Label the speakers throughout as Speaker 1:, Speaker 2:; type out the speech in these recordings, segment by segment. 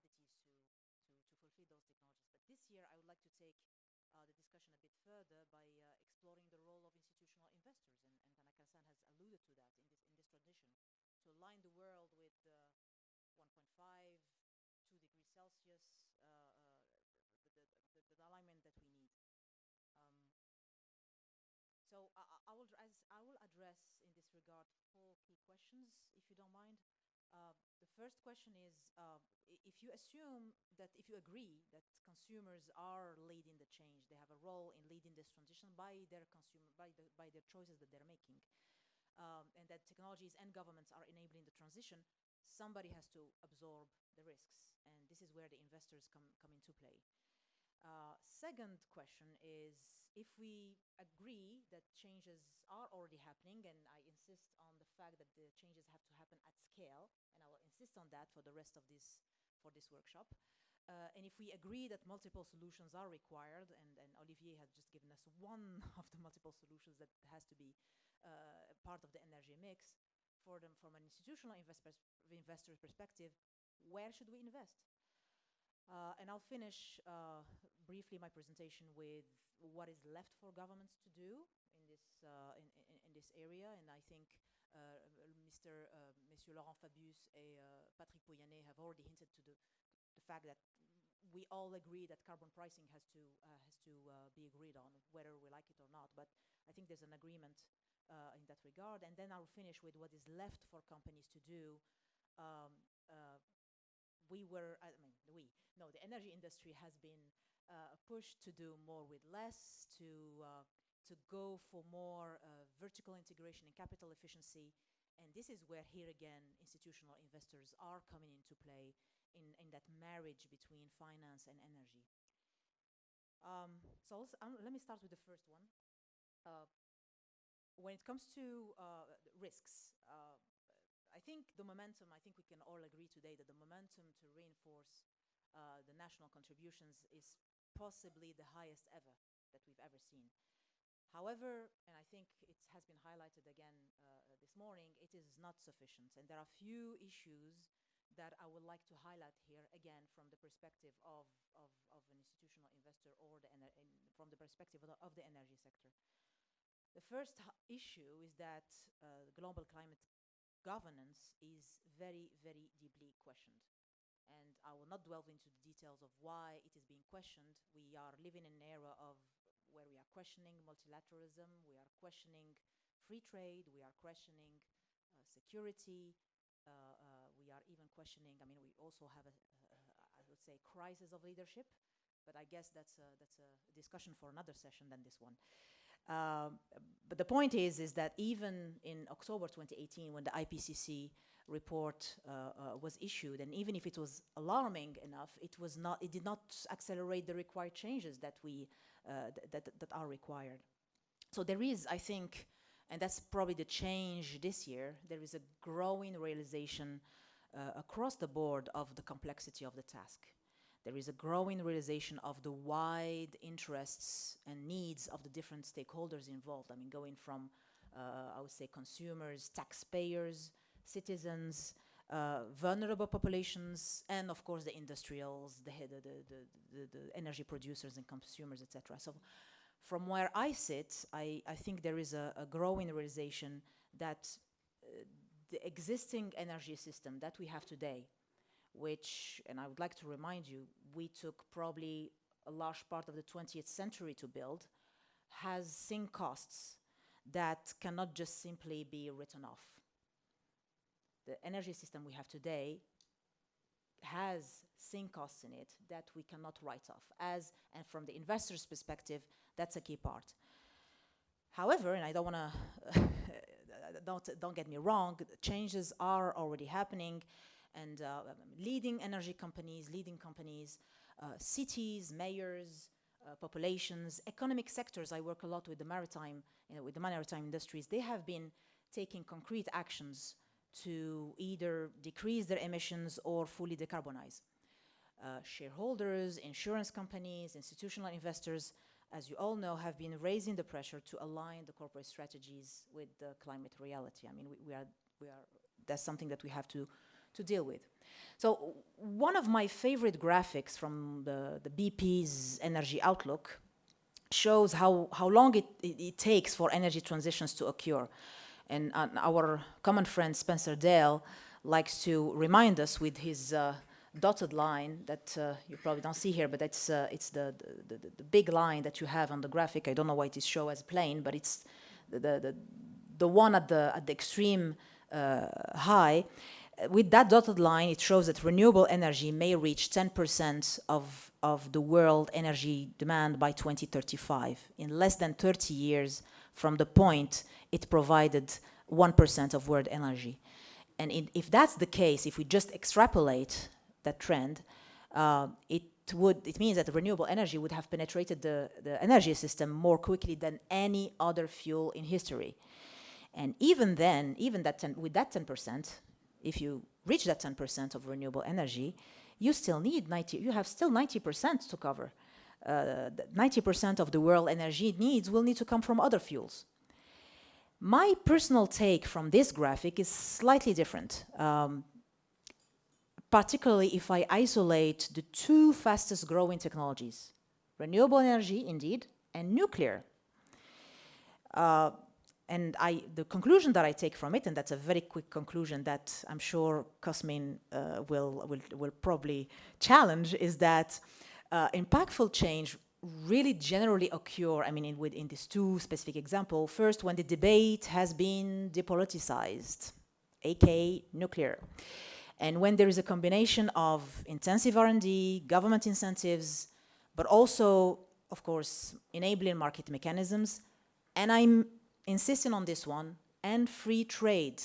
Speaker 1: commodities to, to, to fulfill those technologies. But this year, I would like to take uh, the discussion a bit further by uh, exploring the role of institutional investors, and, and Tanaka-san has alluded to that in this, in this to align the world with uh, 1.5, 2 degrees Celsius, uh, uh, the, the, the, alignment that we need. Um, so I, I, will address, I will address in this regard four key questions, if you don't mind. Uh, the first question is, uh, if you assume that, if you agree that consumers are leading the change, they have a role in leading this transition by their consumer, by, the, by their choices that they're making, um, and that technologies and governments are enabling the transition, somebody has to absorb the risks, and this is where the investors come, come into play. Uh, second question is, if we agree that changes are already happening, and I insist on the fact that the changes have to happen at scale, and I will insist on that for the rest of this, for this workshop. Uh, and if we agree that multiple solutions are required, and, and, Olivier has just given us one of the multiple solutions that has to be uh, part of the energy mix, for them from an institutional investors, investor perspective, where should we invest? Uh, and I'll finish uh, briefly my presentation with what is left for governments to do in this, uh, in, in, in, this area. And I think uh, Mr. Uh, Monsieur Laurent Fabius and uh, Patrick Pouyanné have already hinted to the, the fact that we all agree that carbon pricing has to, has to be agreed on, whether we like it or not. But I think there's an agreement in that regard. And then I'll finish with what is left for companies to do um, we were, I mean, we, no, the energy industry has been uh, push to do more with less, to, uh, to go for more uh, vertical integration and capital efficiency. And this is where, here again, institutional investors are coming into play in, in that marriage between finance and energy. Um, so um, let me start with the first one. Uh, when it comes to uh, risks, uh, I think the momentum, I think we can all agree today that the momentum to reinforce the national contributions is possibly the highest ever that we've ever seen. However, and I think it has been highlighted again uh, this morning, it is not sufficient. And there are few issues that I would like to highlight here, again, from the perspective of, of, of an institutional investor or the from the perspective of the, of the, energy sector. The first issue is that uh, global climate governance is very, very deeply questioned. And I will not delve into the details of why it is being questioned. We are living in an era of where we are questioning multilateralism, we are questioning free trade, we are questioning uh, security, uh, uh, we are even questioning, I mean, we also have a, I would say, crisis of leadership, but I guess that's a, that's a discussion for another session than this one. Um, but the point is, is that even in October 2018, when the IPCC report uh, uh, was issued, and even if it was alarming enough, it was not, it did not accelerate the required changes that we, uh, th that, that are required. So there is, I think, and that's probably the change this year, there is a growing realization uh, across the board of the complexity of the task there is a growing realization of the wide interests and needs of the different stakeholders involved. I mean, going from, uh, I would say, consumers, taxpayers, citizens, uh, vulnerable populations, and of course the industrials, the, the, the, the, energy producers and consumers, etc. So from where I sit, I, I think there is a, a growing realization that uh, the existing energy system that we have today which, and I would like to remind you, we took probably a large part of the 20th century to build, has sink costs that cannot just simply be written off. The energy system we have today has sink costs in it that we cannot write off as, and from the investor's perspective, that's a key part. However, and I don't want to, don't, don't get me wrong, changes are already happening and uh, leading energy companies, leading companies, uh, cities, mayors, uh, populations, economic sectors. I work a lot with the maritime, you know, with the maritime industries. They have been taking concrete actions to either decrease their emissions or fully decarbonize. Uh, shareholders, insurance companies, institutional investors, as you all know, have been raising the pressure to align the corporate strategies with the climate reality. I mean, we, we are, we are, that's something that we have to to deal with. So one of my favorite graphics from the, the BP's energy outlook shows how, how long it, it, it takes for energy transitions to occur. And uh, our common friend Spencer Dale likes to remind us with his uh, dotted line that uh, you probably don't see here, but it's, uh, it's the, the, the, the, big line that you have on the graphic. I don't know why it is shown as plain, but it's the, the, the, one at the, at the extreme uh, high with that dotted line, it shows that renewable energy may reach 10% of, of the world energy demand by 2035, in less than 30 years from the point it provided 1% of world energy. And in, if that's the case, if we just extrapolate that trend, uh, it would it means that renewable energy would have penetrated the, the energy system more quickly than any other fuel in history. And even then, even that 10, with that 10%, if you reach that 10% of renewable energy, you still need 90, you have still 90% to cover. 90% uh, of the world energy needs will need to come from other fuels. My personal take from this graphic is slightly different, um, particularly if I isolate the two fastest growing technologies, renewable energy, indeed, and nuclear. Uh, and I, the conclusion that I take from it, and that's a very quick conclusion that I'm sure Cosmin uh, will, will, will probably challenge, is that uh, impactful change really generally occur, I mean, in, in these two specific examples. First, when the debate has been depoliticized, aka nuclear. And when there is a combination of intensive R&D, government incentives, but also, of course, enabling market mechanisms, and I'm insisting on this one, and free trade.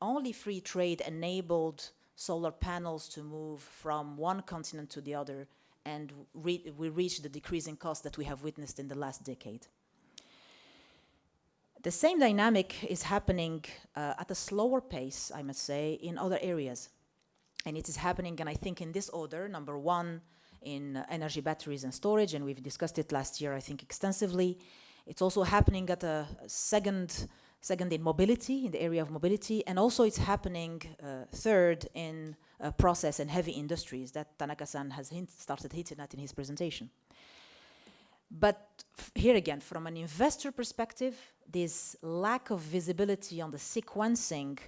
Speaker 1: Only free trade enabled solar panels to move from one continent to the other, and re we reached the decreasing cost that we have witnessed in the last decade. The same dynamic is happening uh, at a slower pace, I must say, in other areas. And it is happening, and I think in this order, number one, in uh, energy batteries and storage, and we've discussed it last year, I think, extensively. It's also happening at a second, second in mobility, in the area of mobility, and also it's happening uh, third in uh, process and heavy industries that Tanaka-san has hint started hinting at in his presentation. But here again, from an investor perspective, this lack of visibility on the sequencing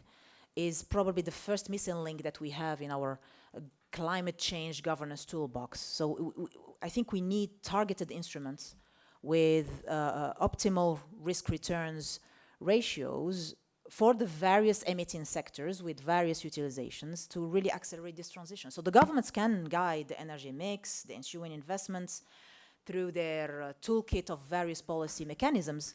Speaker 1: is probably the first missing link that we have in our uh, climate change governance toolbox. So I think we need targeted instruments with uh, uh, optimal risk returns ratios for the various emitting sectors with various utilizations to really accelerate this transition. So the governments can guide the energy mix, the ensuing investments through their uh, toolkit of various policy mechanisms,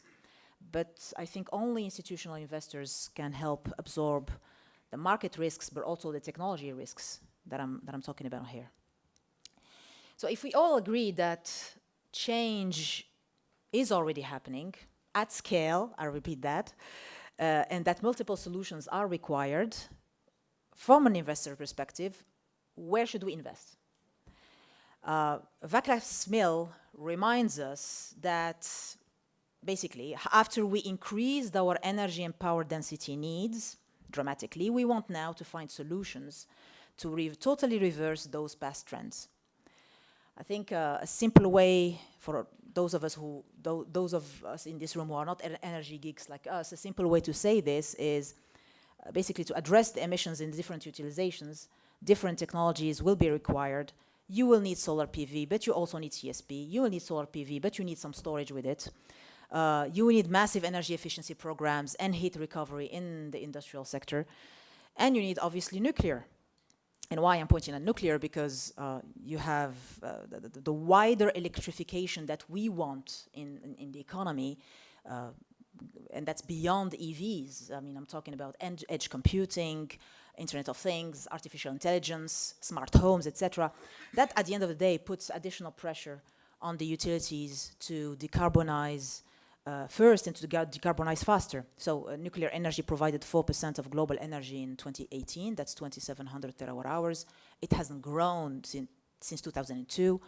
Speaker 1: but I think only institutional investors can help absorb the market risks, but also the technology risks that I'm, that I'm talking about here. So if we all agree that change is already happening at scale, I repeat that, uh, and that multiple solutions are required from an investor perspective, where should we invest? Uh, reminds us that basically after we increased our energy and power density needs dramatically, we want now to find solutions to re totally reverse those past trends. I think uh, a simple way for those of us who, those of us in this room who are not energy geeks like us, a simple way to say this is uh, basically to address the emissions in different utilizations, different technologies will be required. You will need solar PV, but you also need CSP. You will need solar PV, but you need some storage with it. Uh, you will need massive energy efficiency programs and heat recovery in the industrial sector. And you need obviously nuclear and why I'm pointing at nuclear, because uh, you have uh, the, the, wider electrification that we want in, in, in the economy, uh, and that's beyond EVs. I mean, I'm talking about edge computing, Internet of Things, artificial intelligence, smart homes, etc. That, at the end of the day, puts additional pressure on the utilities to decarbonize uh, first and to decarbonize faster. So uh, nuclear energy provided 4% of global energy in 2018. That's 2,700 terawatt hours. It hasn't grown since, since 2002.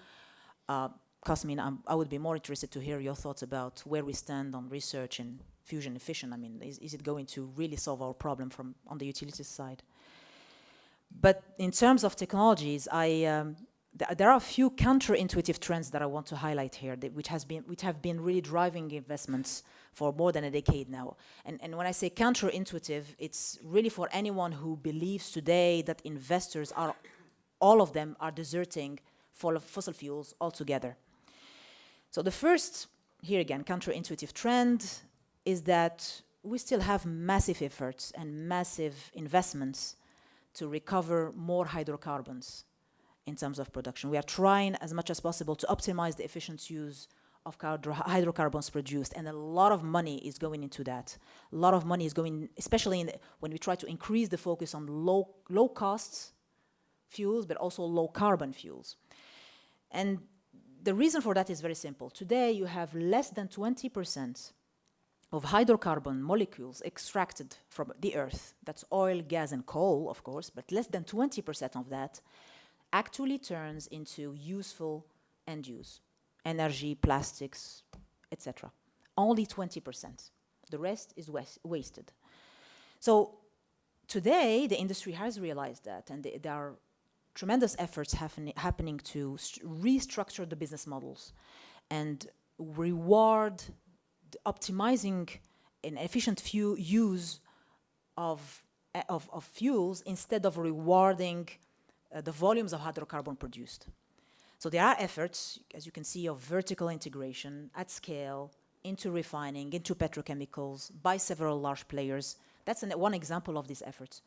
Speaker 1: Uh, Cosmin, um, I would be more interested to hear your thoughts about where we stand on research and fusion fission. I mean, is, is it going to really solve our problem from on the utilities side? But in terms of technologies, I, um, th there are a few counterintuitive trends that I want to highlight here, that, which, has been, which have been really driving investments for more than a decade now. And, and when I say counterintuitive, it's really for anyone who believes today that investors are, all of them are deserting fossil fuels altogether. So the first, here again, counterintuitive trend is that we still have massive efforts and massive investments to recover more hydrocarbons in terms of production. We are trying as much as possible to optimize the efficient use of hydrocarbons produced and a lot of money is going into that. A lot of money is going, especially the, when we try to increase the focus on low, low costs fuels, but also low carbon fuels. And the reason for that is very simple. Today you have less than 20% of hydrocarbon molecules extracted from the earth. That's oil, gas, and coal, of course, but less than 20% of that actually turns into useful end use, energy, plastics, etc. Only 20%. The rest is wasted. So today, the industry has realized that, and there are tremendous efforts happening to restructure the business models and reward optimizing an efficient use of, of, of, fuels instead of rewarding uh, the volumes of hydrocarbon produced. So there are efforts, as you can see, of vertical integration at scale into refining, into petrochemicals by several large players. That's an, one example of these efforts.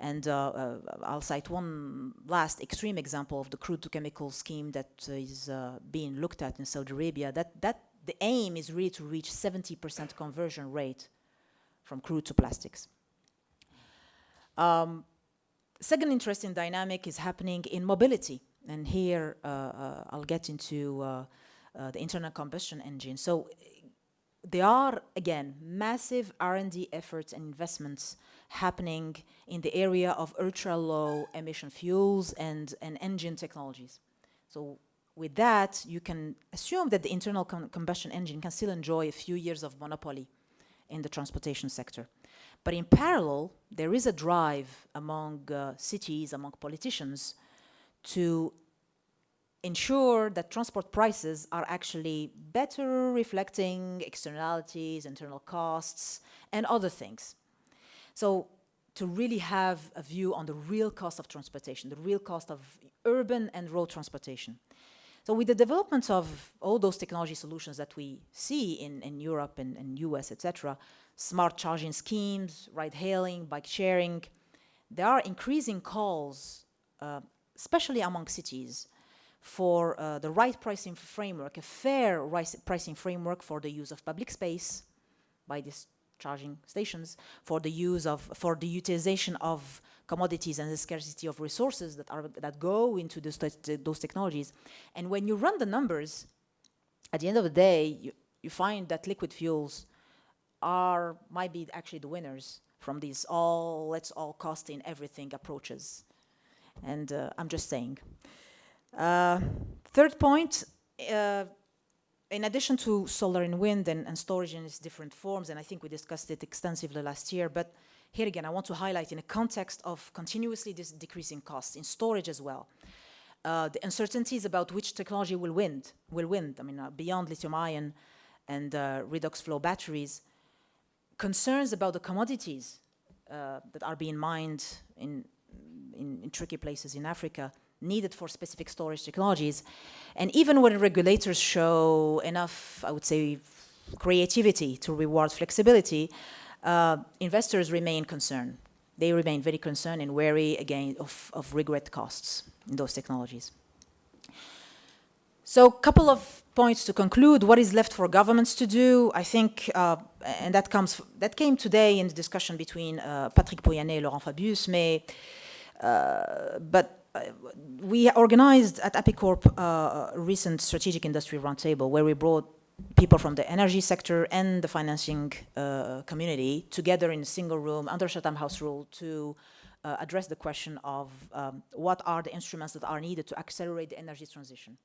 Speaker 1: And uh, uh, I'll cite one last extreme example of the crude to chemical scheme that is uh, being looked at in Saudi Arabia. That, that the aim is really to reach 70% conversion rate from crude to plastics. Um, second interesting dynamic is happening in mobility. And here uh, uh, I'll get into uh, the internal combustion engine. So there are, again, massive R&D efforts and investments happening in the area of ultra-low emission fuels and, and engine technologies. So with that, you can assume that the internal com combustion engine can still enjoy a few years of monopoly in the transportation sector. But in parallel, there is a drive among uh, cities, among politicians, to ensure that transport prices are actually better reflecting externalities, internal costs, and other things. So to really have a view on the real cost of transportation, the real cost of urban and road transportation. So with the development of all those technology solutions that we see in, in Europe and, and US, etc., smart charging schemes, ride hailing, bike sharing, there are increasing calls, uh, especially among cities, for uh, the right pricing framework, a fair pricing framework for the use of public space by these charging stations, for the use of, for the utilization of commodities and the scarcity of resources that are that go into this, those technologies. And when you run the numbers, at the end of the day, you, you find that liquid fuels are might be actually the winners from these all let's all cost in everything approaches. And uh, I'm just saying. Uh, third point, uh, in addition to solar and wind and, and, storage in its different forms, and I think we discussed it extensively last year, but here again, I want to highlight in a context of continuously decreasing costs in storage as well. Uh, the uncertainties about which technology will win, will win. I mean, uh, beyond lithium-ion and uh, redox flow batteries, concerns about the commodities uh, that are being mined in, in, in tricky places in Africa needed for specific storage technologies. And even when regulators show enough, I would say, creativity to reward flexibility, uh, investors remain concerned. They remain very concerned and wary, again, of, of regret costs in those technologies. So a couple of points to conclude. What is left for governments to do? I think, uh, and that comes that came today in the discussion between uh, Patrick Pouyanné and Laurent Fabius, may, uh, but we organized at Apicorp uh, a recent strategic industry roundtable where we brought people from the energy sector and the financing uh, community together in a single room under Chatham House rule to uh, address the question of um, what are the instruments that are needed to accelerate the energy transition.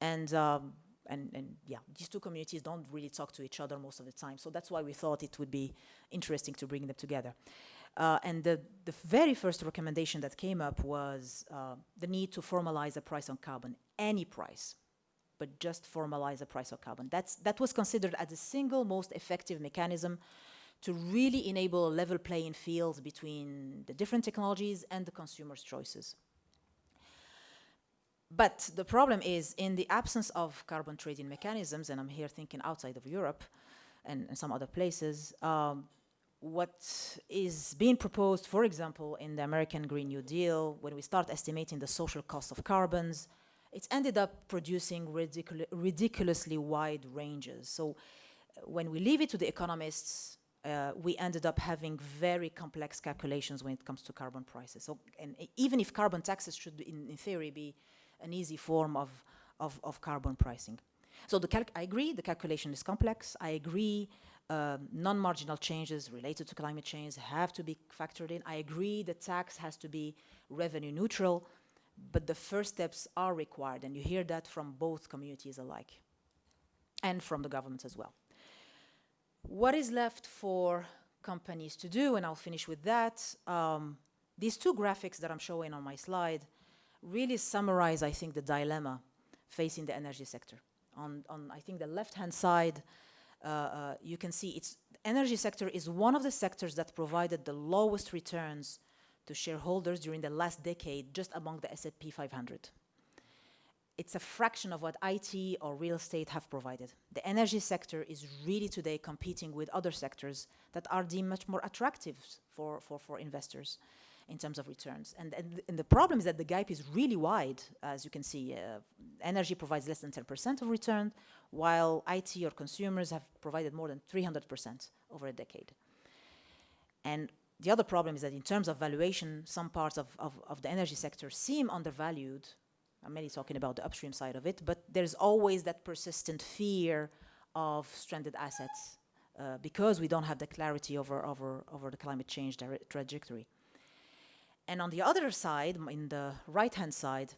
Speaker 1: And, um, and, and yeah, these two communities don't really talk to each other most of the time. So that's why we thought it would be interesting to bring them together. Uh, and the, the very first recommendation that came up was uh, the need to formalize a price on carbon, any price, but just formalize a price on carbon. That's, that was considered as the single most effective mechanism to really enable a level playing field between the different technologies and the consumer's choices. But the problem is, in the absence of carbon trading mechanisms, and I'm here thinking outside of Europe and, and some other places, um, what is being proposed, for example, in the American Green New Deal, when we start estimating the social cost of carbons, it's ended up producing ridicul ridiculously wide ranges. So uh, when we leave it to the economists, uh, we ended up having very complex calculations when it comes to carbon prices. So, and even if carbon taxes should, in, in theory, be an easy form of, of, of carbon pricing. So the I agree, the calculation is complex. I agree um, non-marginal changes related to climate change have to be factored in. I agree the tax has to be revenue neutral, but the first steps are required, and you hear that from both communities alike, and from the governments as well. What is left for companies to do, and I'll finish with that, um, these two graphics that I'm showing on my slide really summarize, I think, the dilemma facing the energy sector. On, on I think, the left-hand side, uh, uh, you can see it's energy sector is one of the sectors that provided the lowest returns to shareholders during the last decade, just among the S&P 500. It's a fraction of what IT or real estate have provided. The energy sector is really today competing with other sectors that are deemed much more attractive for, for, for investors in terms of returns. And, and, and, the problem is that the gap is really wide, as you can see. Uh, energy provides less than 10% of return, while IT or consumers have provided more than 300% over a decade. And the other problem is that in terms of valuation, some parts of, of, of the energy sector seem undervalued. I'm mainly talking about the upstream side of it, but there's always that persistent fear of stranded assets uh, because we don't have the clarity over, over, over the climate change trajectory. And on the other side, in the right-hand side,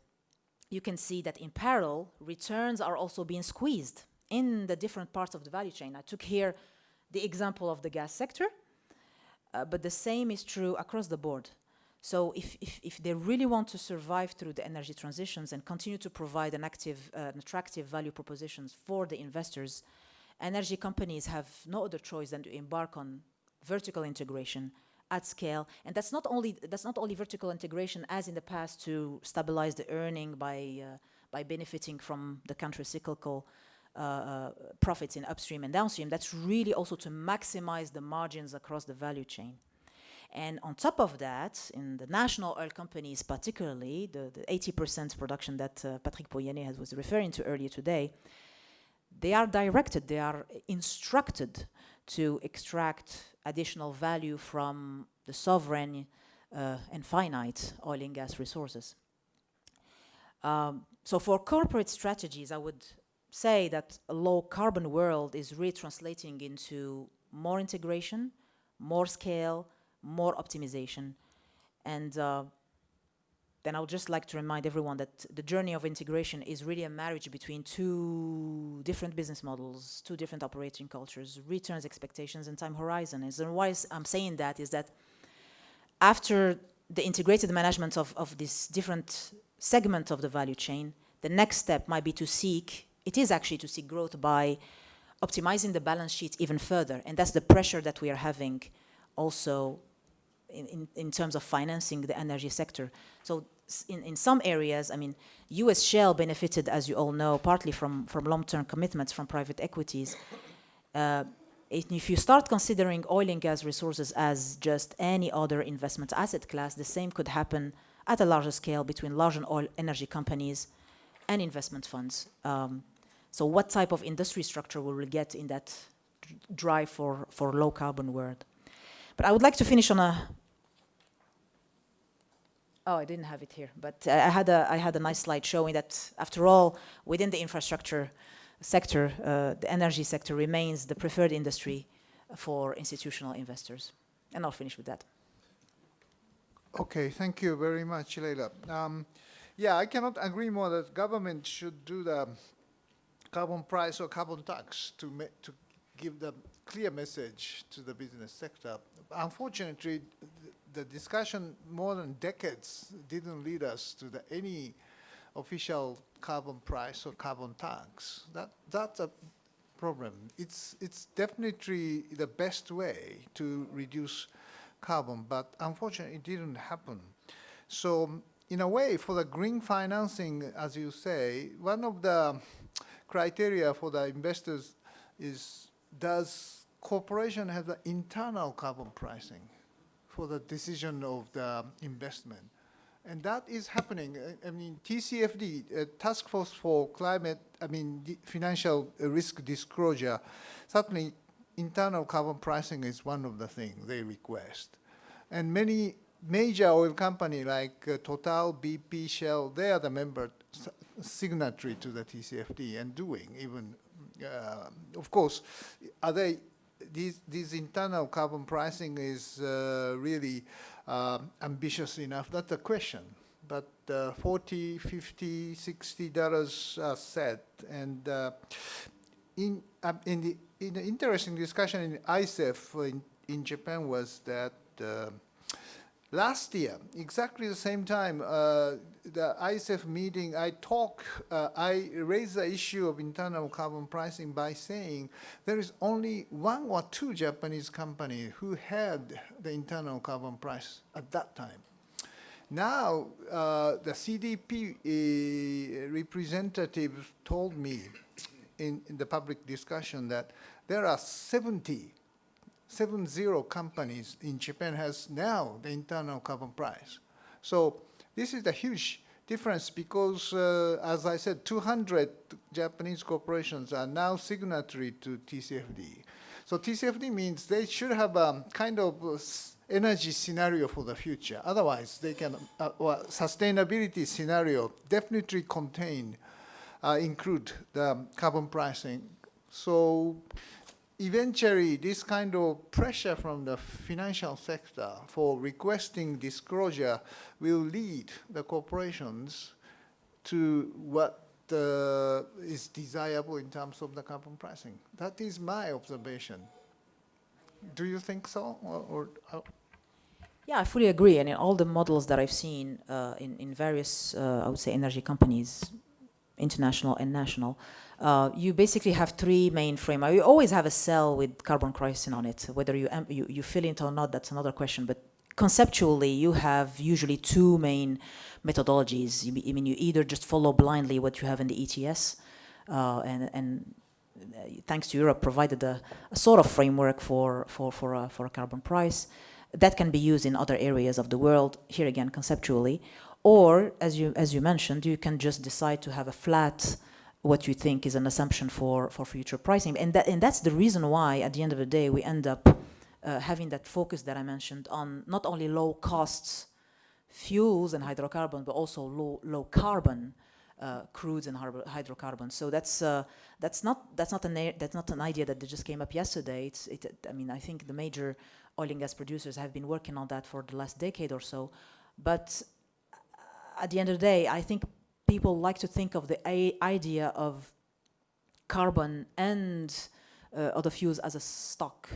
Speaker 1: you can see that in parallel, returns are also being squeezed in the different parts of the value chain. I took here the example of the gas sector, uh, but the same is true across the board. So if, if, if, they really want to survive through the energy transitions and continue to provide an active, uh, an attractive value propositions for the investors, energy companies have no other choice than to embark on vertical integration at scale. And that's not only that's not only vertical integration as in the past to stabilize the earning by uh, by benefiting from the counter-cyclical uh, uh, profits in upstream and downstream. That's really also to maximize the margins across the value chain. And on top of that, in the national oil companies particularly, the 80% production that uh, Patrick Pouyanné was referring to earlier today, they are directed, they are instructed to extract additional value from the sovereign uh, and finite oil and gas resources. Um, so for corporate strategies, I would say that a low carbon world is really translating into more integration, more scale, more optimization. And uh, then I would just like to remind everyone that the journey of integration is really a marriage between two different business models, two different operating cultures, returns expectations and time horizons. And why I'm saying that is that after the integrated management of, of this different segment of the value chain, the next step might be to seek, it is actually to seek growth by optimizing the balance sheet even further. And that's the pressure that we are having also in, in, terms of financing the energy sector. So in, in some areas, I mean, US Shell benefited, as you all know, partly from, from long-term commitments from private equities. Uh, if you start considering oil and gas resources as just any other investment asset class, the same could happen at a larger scale between large oil energy companies and investment funds. Um, so what type of industry structure will we get in that drive for, for low carbon world? But I would like to finish on a Oh, I didn't have it here, but I had a I had a nice slide showing that after all, within the infrastructure sector, uh, the energy sector remains the preferred industry for institutional investors. And I'll finish with that.
Speaker 2: Okay, thank you very much, Leila. Um, yeah, I cannot agree more that government should do the carbon price or carbon tax to to give the clear message to the business sector. Unfortunately, the discussion more than decades didn't lead us to the, any official carbon price or carbon tax. That, that's a problem. It's, it's definitely the best way to reduce carbon, but unfortunately, it didn't happen. So, in a way, for the green financing, as you say, one of the criteria for the investors is does corporation have the internal carbon pricing for the decision of the investment? And that is happening. I- mean, TCFD, uh, Task Force for Climate, I mean, Financial Risk Disclosure, certainly internal carbon pricing is one of the things they request. And many major oil company like uh, Total, BP, Shell, they are the member signatory to the TCFD and doing even, uh, of course, are they, these internal carbon pricing is uh, really um, ambitious enough? That's a question. But uh, 40, 50, 60 dollars are set. And uh, in, um, in, the, in the interesting discussion in ICEF in, in Japan was that uh, last year, exactly the same time, uh, the ICEF meeting, I talk, uh, I raised the issue of internal carbon pricing by saying there is only one or two Japanese companies who had the internal carbon price at that time. Now, uh, the CDP uh, representative told me in, in the public discussion that there are 70, 70 companies in Japan has now the internal carbon price. So this is a huge difference because, uh, as I said, 200 Japanese corporations are now signatory to TCFD. So TCFD means they should have a kind of uh, energy scenario for the future. Otherwise, they can, uh, well, sustainability scenario definitely contain, uh, include the carbon pricing. So eventually, this kind of pressure from the financial sector for requesting disclosure will lead the corporations to what uh, is desirable in terms of the carbon pricing. That is my observation. Do you think so, or, or how?
Speaker 1: Yeah, I fully agree. And in all the models that I've seen uh, in, in various, uh, I would say, energy companies, international and national, uh, you basically have three main frameworks. You always have a cell with carbon pricing on it. Whether you, you, you fill it or not, that's another question. But conceptually, you have usually two main methodologies. You, I mean, you either just follow blindly what you have in the ETS, uh, and, and uh, thanks to Europe, provided a, a sort of framework for, for, for, a, for a carbon price that can be used in other areas of the world, here again, conceptually. Or, as you, as you mentioned, you can just decide to have a flat, what you think is an assumption for, for future pricing. And, that, and that's the reason why, at the end of the day, we end up uh, having that focus that I mentioned on not only low costs fuels and hydrocarbon, but also low, low carbon uh, crudes and hydrocarbons. So that's uh, that's not that's not an that's not an idea that just came up yesterday. It's it, I mean I think the major oil and gas producers have been working on that for the last decade or so. But at the end of the day, I think people like to think of the idea of carbon and uh, other fuels as a stock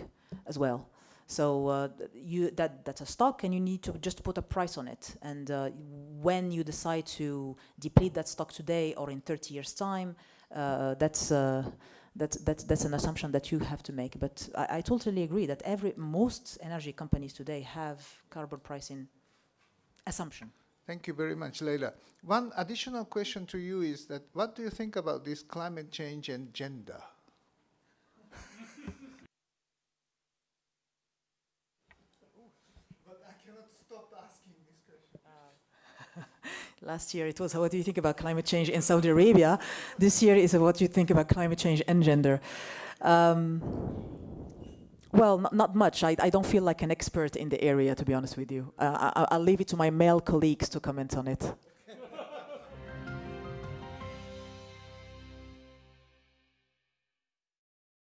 Speaker 1: as well. So uh, you that that's a stock, and you need to just put a price on it. And uh, when you decide to deplete that stock today or in 30 years' time, uh, that's uh, that's that's an assumption that you have to make. But I, I totally agree that every most energy companies today have carbon pricing assumption.
Speaker 2: Thank you very much, Leila. One additional question to you is that what do you think about this climate change and gender? but I cannot stop asking this question.
Speaker 1: Last year it was what do you think about climate change in Saudi Arabia. This year is what do you think about climate change and gender. Um, well, not, not much. I, I don't feel like an expert in the area, to be honest with you. Uh, I, I'll leave it to my male colleagues to comment on it.